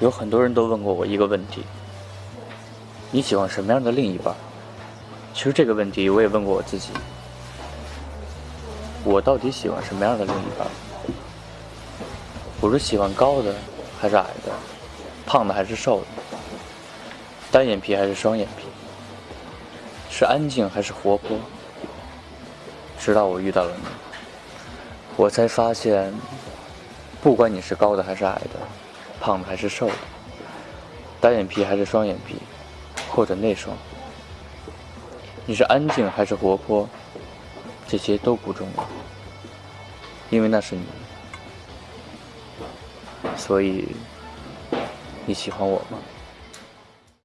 有很多人都问过我一个问题：你喜欢什么样的另一半？其实这个问题我也问过我自己：我到底喜欢什么样的另一半？我是喜欢高的还是矮的？胖的还是瘦的？单眼皮还是双眼皮？是安静还是活泼？直到我遇到了你，我才发现，不管你是高的还是矮的。胖的还是瘦的，单眼皮还是双眼皮，或者内双，你是安静还是活泼，这些都不重要，因为那是你，所以你喜欢我吗？